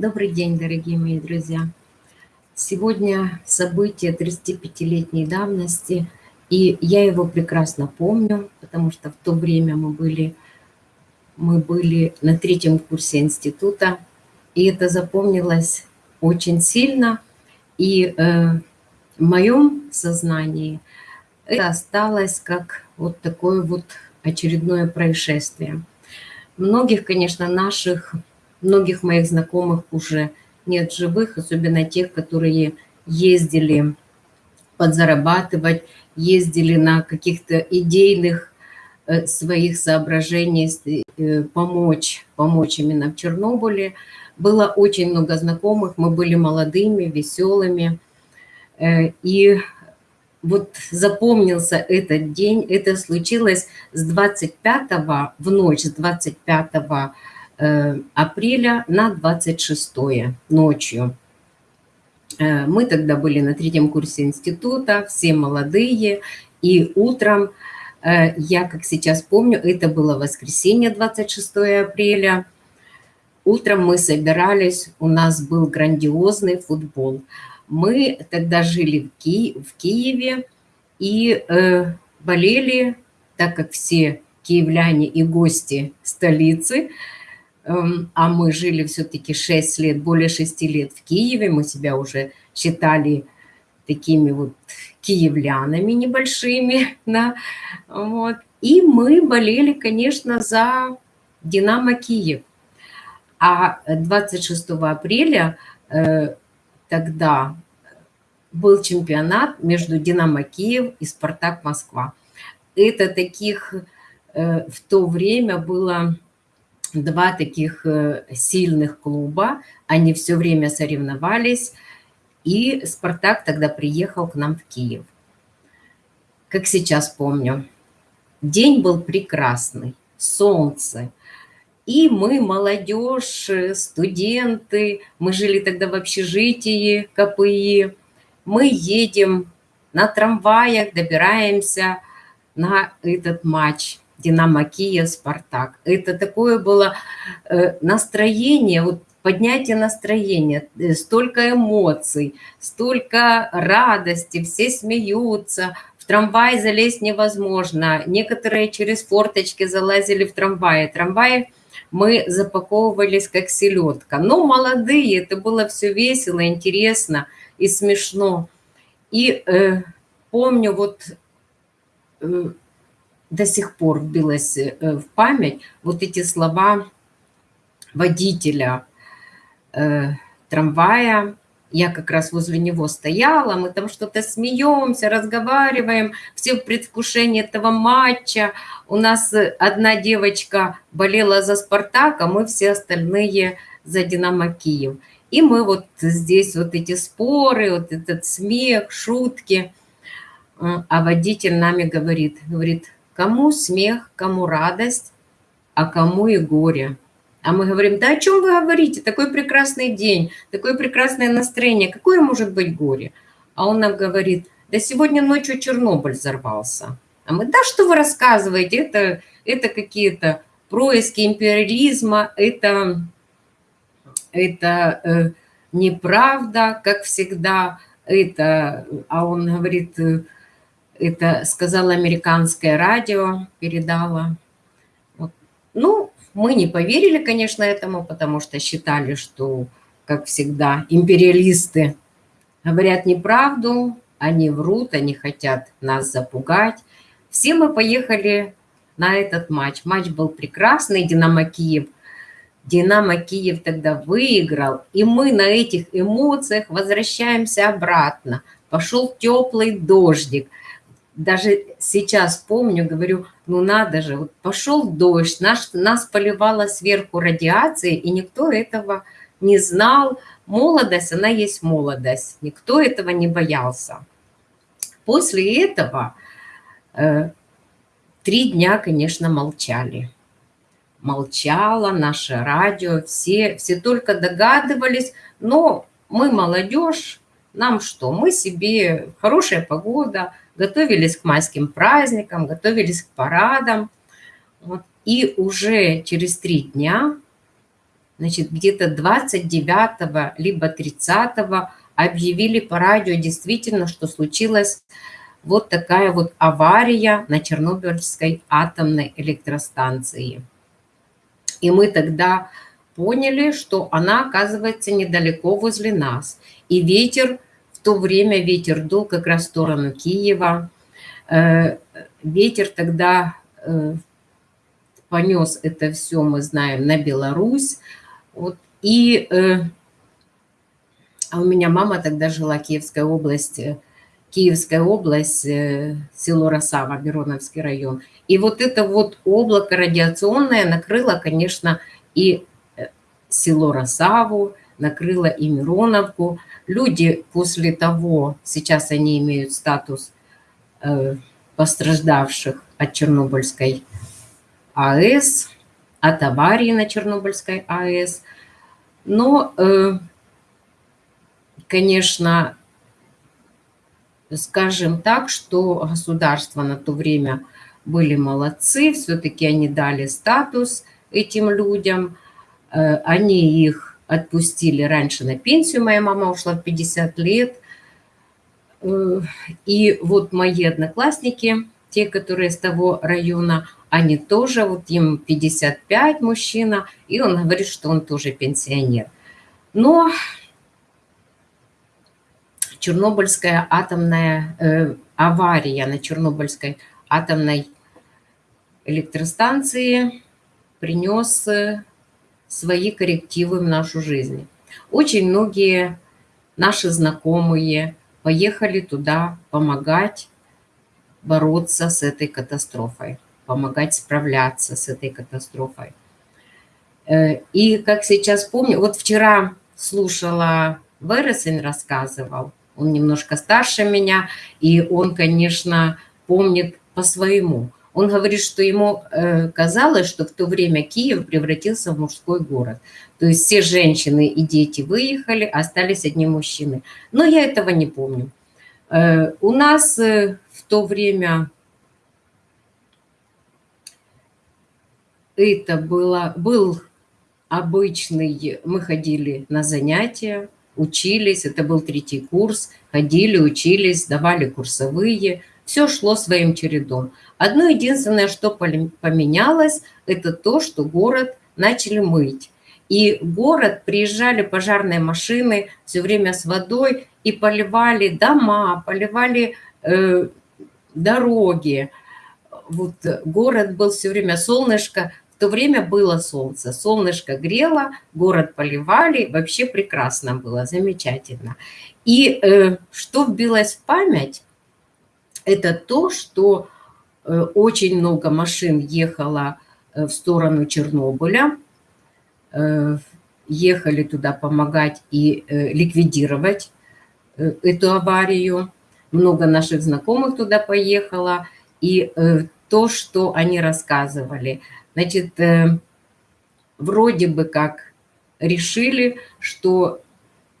Добрый день, дорогие мои друзья. Сегодня событие 35-летней давности, и я его прекрасно помню, потому что в то время мы были, мы были на третьем курсе института, и это запомнилось очень сильно, и э, в моем сознании это осталось как вот такое вот очередное происшествие. Многих, конечно, наших Многих моих знакомых уже нет живых, особенно тех, которые ездили подзарабатывать, ездили на каких-то идейных э, своих соображений э, помочь, помочь именно в Чернобыле. Было очень много знакомых, мы были молодыми, веселыми. Э, и вот запомнился этот день, это случилось с 25 в ночь, с 25 Э, апреля на 26 ночью. Э, мы тогда были на третьем курсе института, все молодые, и утром, э, я как сейчас помню, это было воскресенье, 26 апреля, утром мы собирались, у нас был грандиозный футбол. Мы тогда жили в, Ки в Киеве и э, болели, так как все киевляне и гости столицы – а мы жили все-таки 6 лет, более 6 лет в Киеве, мы себя уже считали такими вот киевлянами небольшими, да, вот. И мы болели, конечно, за «Динамо Киев». А 26 апреля э, тогда был чемпионат между «Динамо Киев» и «Спартак Москва». Это таких э, в то время было два таких э, сильных клуба, они все время соревновались, и «Спартак» тогда приехал к нам в Киев. Как сейчас помню, день был прекрасный, солнце, и мы, молодежь, студенты, мы жили тогда в общежитии КПИ, мы едем на трамваях, добираемся на этот матч – Динамо Киев, Спартак. Это такое было э, настроение, вот поднятие настроения, э, столько эмоций, столько радости, все смеются, в трамвай залезть невозможно. Некоторые через форточки залазили в трамвай. Трамваи мы запаковывались как селедка. Но молодые, это было все весело, интересно и смешно. И э, помню, вот э, до сих пор вбилось э, в память вот эти слова водителя э, трамвая. Я как раз возле него стояла, мы там что-то смеемся, разговариваем, все в предвкушении этого матча. У нас одна девочка болела за «Спартак», а мы все остальные за «Динамо Киев». И мы вот здесь вот эти споры, вот этот смех, шутки. А водитель нами говорит, говорит, Кому смех, кому радость, а кому и горе. А мы говорим, да о чем вы говорите? Такой прекрасный день, такое прекрасное настроение. Какое может быть горе? А он нам говорит, да сегодня ночью Чернобыль взорвался. А мы, да что вы рассказываете? Это, это какие-то происки империализма, это, это э, неправда, как всегда. Это, а он говорит, э, это сказала американское радио, передала. Вот. Ну, мы не поверили, конечно, этому, потому что считали, что, как всегда, империалисты говорят неправду, они врут, они хотят нас запугать. Все мы поехали на этот матч. Матч был прекрасный, Динамо Киев. Динамо Киев тогда выиграл, и мы на этих эмоциях возвращаемся обратно. Пошел теплый дождик – даже сейчас помню, говорю, ну надо же, вот пошел дождь, наш, нас поливала сверху радиацией, и никто этого не знал. Молодость, она есть молодость, никто этого не боялся. После этого э, три дня, конечно, молчали. Молчало наше радио, все, все только догадывались, но мы молодежь, нам что, мы себе, хорошая погода, готовились к майским праздникам, готовились к парадам. Вот. И уже через три дня значит, где-то 29 либо 30 объявили по радио действительно, что случилась вот такая вот авария на Чернобыльской атомной электростанции. И мы тогда поняли, что она оказывается недалеко возле нас. И ветер, в то время ветер дул как раз в сторону Киева. Э, ветер тогда э, понес это все, мы знаем, на Беларусь. Вот. И э, а у меня мама тогда жила в Киевской области, Киевская область, село Росава, Мироновский район. И вот это вот облако радиационное накрыло, конечно, и село Росаву, накрыло и Мироновку. Люди после того, сейчас они имеют статус э, пострадавших от Чернобыльской АЭС, от аварии на Чернобыльской АЭС. Но, э, конечно, скажем так, что государства на то время были молодцы, все-таки они дали статус этим людям – Э, они их отпустили раньше на пенсию, моя мама ушла в 50 лет. Э, и вот мои одноклассники, те, которые с того района, они тоже, вот им 55 мужчина, и он говорит, что он тоже пенсионер. Но Чернобыльская атомная э, авария на Чернобыльской атомной электростанции принес свои коррективы в нашу жизнь. Очень многие наши знакомые поехали туда помогать бороться с этой катастрофой, помогать справляться с этой катастрофой. Э, и как сейчас помню, вот вчера слушала, Вересень рассказывал, он немножко старше меня, и он, конечно, помнит по-своему. Он говорит, что ему э, казалось, что в то время Киев превратился в мужской город. То есть все женщины и дети выехали, остались одни мужчины. Но я этого не помню. Э, у нас э, в то время это было, был обычный, мы ходили на занятия, учились, это был третий курс, ходили, учились, давали курсовые, все шло своим чередом. Одно единственное, что поменялось, это то, что город начали мыть. И в город приезжали пожарные машины все время с водой и поливали дома, поливали э, дороги. Вот город был все время солнышко, в то время было солнце, солнышко грело, город поливали, вообще прекрасно было, замечательно. И э, что вбилось в память, это то, что э, очень много машин ехало э, в сторону Чернобыля, э, ехали туда помогать и ликвидировать эту аварию. Много наших знакомых туда поехало. И то, что они рассказывали, значит, вроде бы как решили, что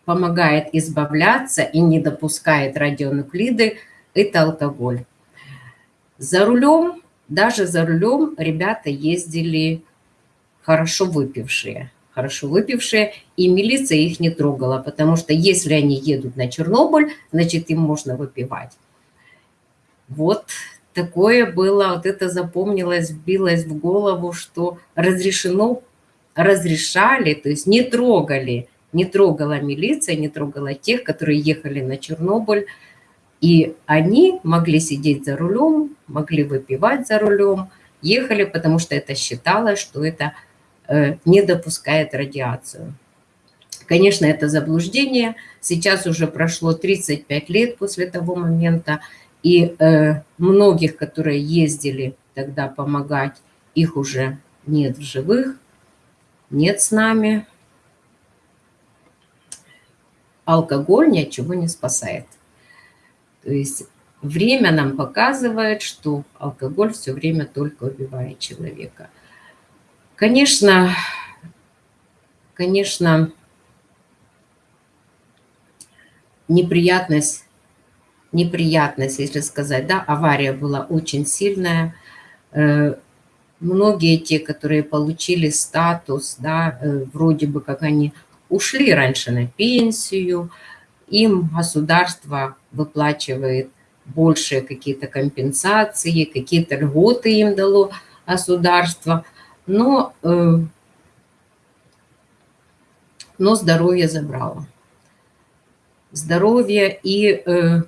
помогает избавляться и не допускает радионуклиды это алкоголь. За рулем, даже за рулем ребята ездили хорошо выпившие. Хорошо выпившие, и милиция их не трогала, потому что если они едут на Чернобыль, значит, им можно выпивать. Вот такое было, вот это запомнилось, вбилось в голову, что разрешено, разрешали, то есть не трогали, не трогала милиция, не трогала тех, которые ехали на Чернобыль, и они могли сидеть за рулем, могли выпивать за рулем, ехали, потому что это считалось, что это э, не допускает радиацию. Конечно, это заблуждение. Сейчас уже прошло 35 лет после того момента, и э, многих, которые ездили тогда помогать, их уже нет в живых, нет с нами. Алкоголь ни от чего не спасает. То есть время нам показывает, что алкоголь все время только убивает человека. Конечно, конечно, неприятность, неприятность, если сказать, да, авария была очень сильная. Э, многие те, которые получили статус, да, э, вроде бы как они ушли раньше на пенсию, им государство выплачивает большие какие-то компенсации, какие-то льготы им дало государство, но, э, но здоровье забрало. Здоровье и э,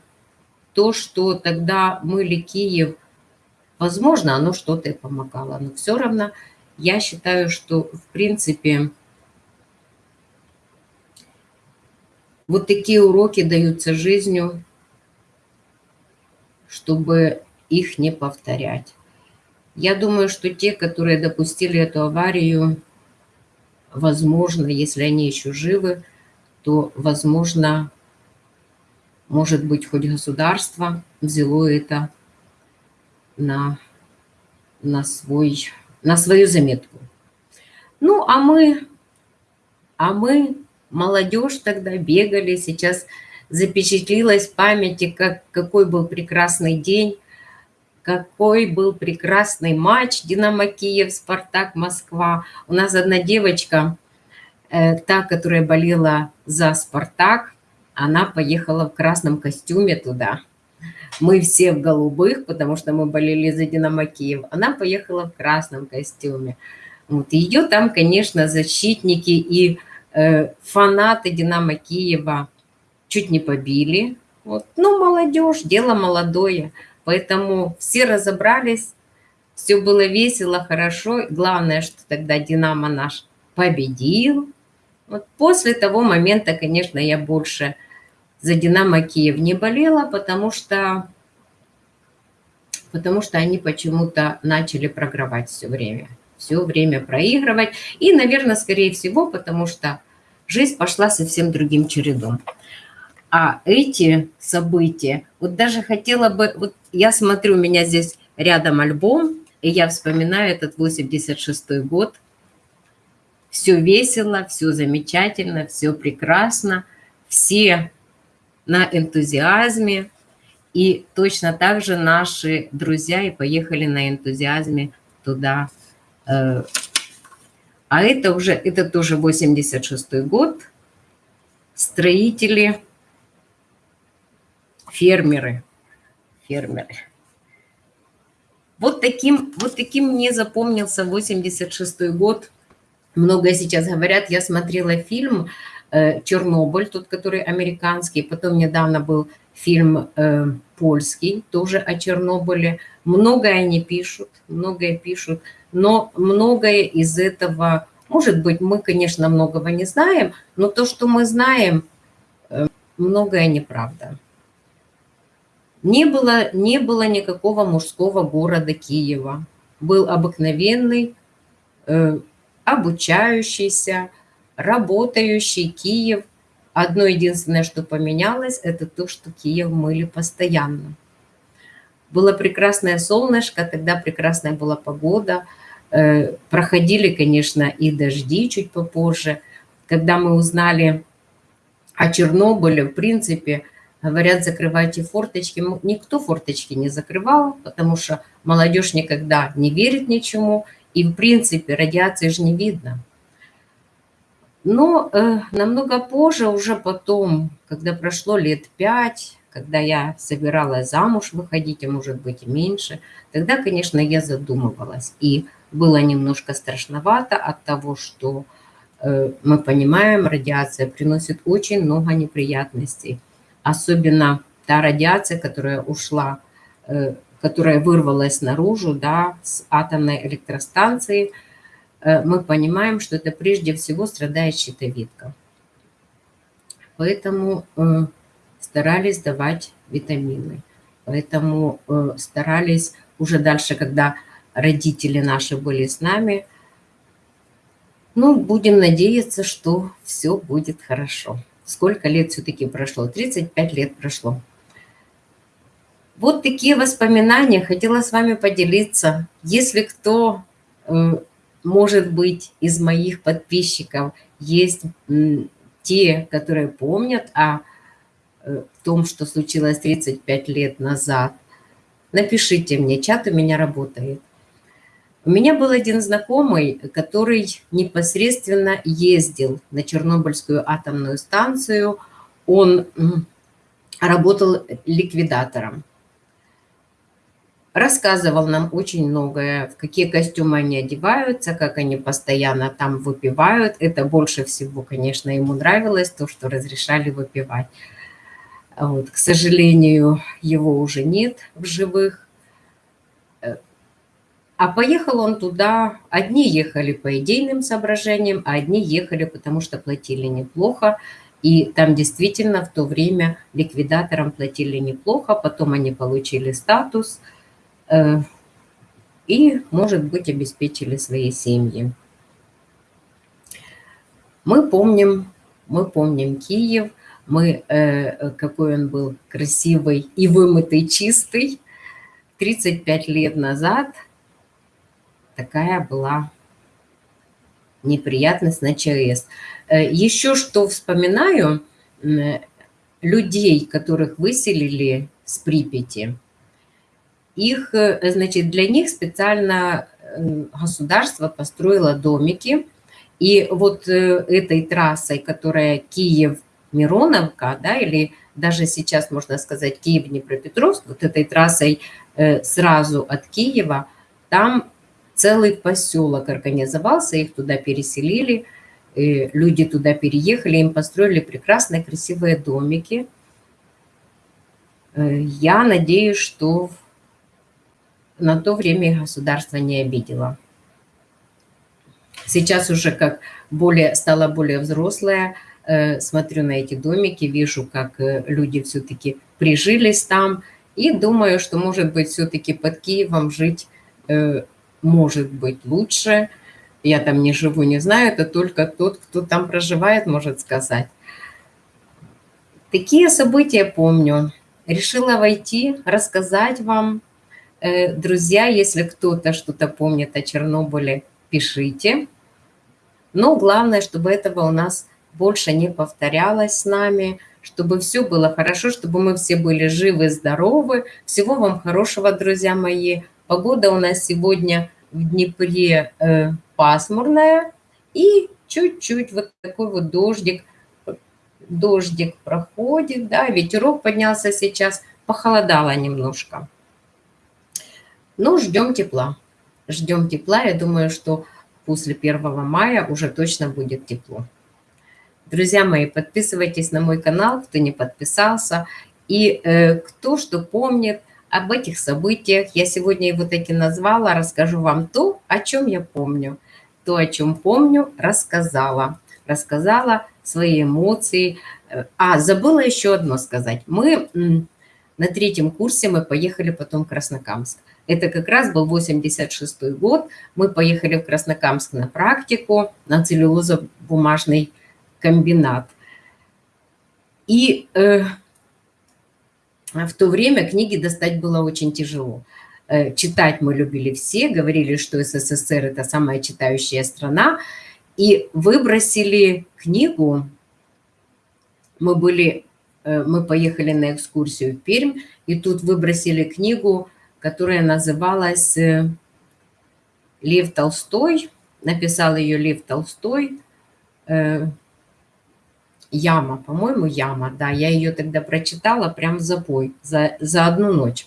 то, что тогда мыли Киев, возможно, оно что-то и помогало, но все равно я считаю, что в принципе вот такие уроки даются жизнью, чтобы их не повторять. Я думаю, что те, которые допустили эту аварию, возможно, если они еще живы, то, возможно, может быть, хоть государство взяло это на, на, свой, на свою заметку. Ну, а мы, а мы, молодежь тогда бегали, сейчас запечатлилась в памяти, как, какой был прекрасный день, какой был прекрасный матч «Динамо Киев», «Спартак», «Москва». У нас одна девочка, э, та, которая болела за «Спартак», она поехала в красном костюме туда. Мы все в голубых, потому что мы болели за «Динамо Киев». Она поехала в красном костюме. Вот. Ее там, конечно, защитники и фанаты «Динамо Киева» чуть не побили. Вот. Ну, молодежь, дело молодое. Поэтому все разобрались, все было весело, хорошо. Главное, что тогда «Динамо» наш победил. Вот после того момента, конечно, я больше за «Динамо Киев» не болела, потому что, потому что они почему-то начали програвать все время. Все время проигрывать. И, наверное, скорее всего, потому что жизнь пошла совсем другим чередом. А эти события, вот даже хотела бы, вот я смотрю, у меня здесь рядом альбом, и я вспоминаю этот 86-й год. Все весело, все замечательно, все прекрасно, все на энтузиазме. И точно так же наши друзья и поехали на энтузиазме туда. Э, а это уже, это тоже 86 год. Строители, фермеры, фермеры. Вот таким, вот таким мне запомнился 86 год. Много сейчас говорят, я смотрела фильм Э, Чернобыль, тот, который американский. Потом недавно был фильм э, польский, тоже о Чернобыле. Многое они пишут, многое пишут, но многое из этого, может быть, мы, конечно, многого не знаем, но то, что мы знаем, э, многое неправда. Не было, не было никакого мужского города Киева. Был обыкновенный, э, обучающийся, работающий Киев. Одно единственное, что поменялось, это то, что Киев мыли постоянно. Было прекрасное солнышко, тогда прекрасная была погода. Э, проходили, конечно, и дожди чуть попозже. Когда мы узнали о Чернобыле, в принципе, говорят, закрывайте форточки. Никто форточки не закрывал, потому что молодежь никогда не верит ничему. И, в принципе, радиации же не видно. Но э, намного позже, уже потом, когда прошло лет пять, когда я собиралась замуж выходить, а может быть и меньше, тогда, конечно, я задумывалась. И было немножко страшновато от того, что э, мы понимаем, радиация приносит очень много неприятностей. Особенно та радиация, которая ушла, э, которая вырвалась наружу да, с атомной электростанции – Э, мы понимаем, что это прежде всего страдает щитовидка. Поэтому старались давать витамины. Поэтому старались уже дальше, когда родители наши были с нами, ну, будем надеяться, что все будет хорошо. Сколько лет все-таки прошло? 35 лет прошло. Вот такие воспоминания хотела с вами поделиться. Если кто может быть, из моих подписчиков есть те, которые помнят о э, том, что случилось 35 лет назад. Напишите мне, чат у меня работает. У меня был один знакомый, который непосредственно ездил на Чернобыльскую атомную станцию. Он работал ликвидатором. Рассказывал нам очень многое, в какие костюмы они одеваются, как они постоянно там выпивают. Это больше всего, конечно, ему нравилось, то, что разрешали выпивать. Вот, к сожалению, его уже нет в живых. А поехал он туда, одни ехали по идейным соображениям, а одни ехали, потому что платили неплохо. И там действительно в то время ликвидаторам платили неплохо, потом они получили статус э, и, может быть, обеспечили свои семьи. Мы помним, мы помним Киев, мы, э, какой он был красивый и вымытый, чистый. 35 лет назад – такая была неприятность на ЧАЭС. Э, Еще что вспоминаю, людей, которых выселили с Припяти, их, э, значит, для них специально государство построило домики, и вот э, этой трассой, которая Киев-Мироновка, да, или даже сейчас можно сказать Киев-Днепропетровск, вот этой трассой сразу от Киева, там целый поселок организовался, их туда переселили, люди туда переехали, им построили прекрасные красивые домики. Э, я надеюсь, что на то время государство не обидело. Сейчас уже как более, стала более взрослая, э, смотрю на эти домики, вижу, как э, люди все-таки прижились там, и думаю, что, может быть, все-таки под Киевом жить может быть лучше. Я там не живу, не знаю, это только тот, кто там проживает, может сказать. Такие события помню. Решила войти, рассказать вам. Э, друзья, если кто-то что-то помнит о Чернобыле, пишите. Но главное, чтобы этого у нас больше не повторялось с нами, чтобы все было хорошо, чтобы мы все были живы, здоровы. Всего вам хорошего, друзья мои. Погода у нас сегодня в Днепре э, пасмурная и чуть-чуть вот такой вот дождик, дождик проходит, да, ветерок поднялся сейчас, похолодало немножко. Но ждем тепла, ждем тепла, я думаю, что после 1 мая уже точно будет тепло. Друзья мои, подписывайтесь на мой канал, кто не подписался. И э, кто что помнит, об этих событиях. Я сегодня его таки назвала, расскажу вам то, о чем я помню. То, о чем помню, рассказала. Рассказала свои эмоции. А, забыла еще одно сказать. Мы на третьем курсе мы поехали потом в Краснокамск. Это как раз был 86 год. Мы поехали в Краснокамск на практику, на целлюлозо-бумажный комбинат. И э, в то время книги достать было очень тяжело. Э, читать мы любили все, говорили, что СССР – это самая читающая страна. И выбросили книгу. Мы, были, э, мы поехали на экскурсию в Пермь, и тут выбросили книгу, которая называлась э, «Лев Толстой». Написал ее Лев Толстой Яма, по-моему, Яма, да, я ее тогда прочитала прям за бой, за, за одну ночь.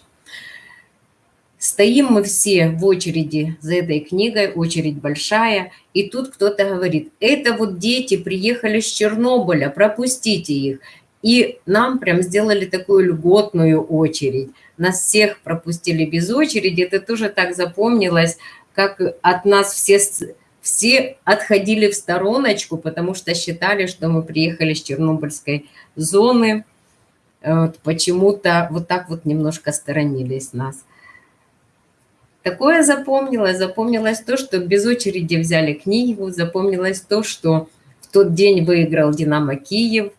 Стоим мы все в очереди за этой книгой, очередь большая, и тут кто-то говорит, это вот дети приехали с Чернобыля, пропустите их. И нам прям сделали такую льготную очередь. Нас всех пропустили без очереди, это тоже так запомнилось, как от нас все все отходили в стороночку, потому что считали, что мы приехали с Чернобыльской зоны. Вот, Почему-то вот так вот немножко сторонились нас. Такое запомнилось. Запомнилось то, что без очереди взяли книгу. Запомнилось то, что в тот день выиграл «Динамо Киев»,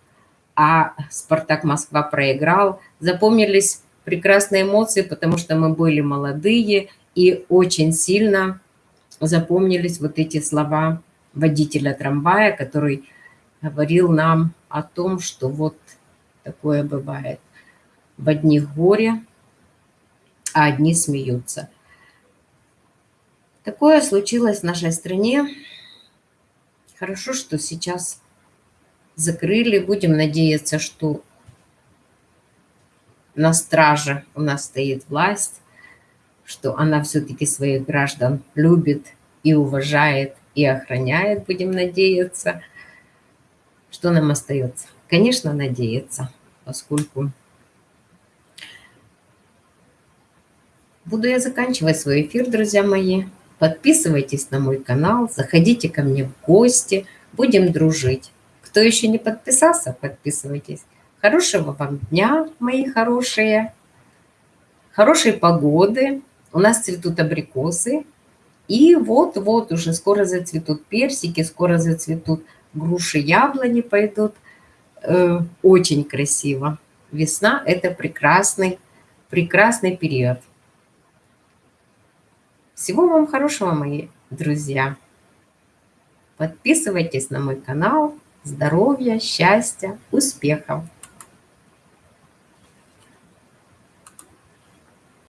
а «Спартак Москва» проиграл. Запомнились прекрасные эмоции, потому что мы были молодые и очень сильно запомнились вот эти слова водителя трамвая, который говорил нам о том, что вот такое бывает. В одних горе, а одни смеются. Такое случилось в нашей стране. Хорошо, что сейчас закрыли. Будем надеяться, что на страже у нас стоит власть, что она все-таки своих граждан любит и уважает, и охраняет, будем надеяться. Что нам остается? Конечно, надеяться, поскольку буду я заканчивать свой эфир, друзья мои. Подписывайтесь на мой канал, заходите ко мне в гости, будем дружить. Кто еще не подписался, подписывайтесь. Хорошего вам дня, мои хорошие. Хорошей погоды. У нас цветут абрикосы. И вот-вот уже скоро зацветут персики, скоро зацветут груши, яблони пойдут. Э, очень красиво. Весна – это прекрасный, прекрасный период. Всего вам хорошего, мои друзья. Подписывайтесь на мой канал. Здоровья, счастья, успехов!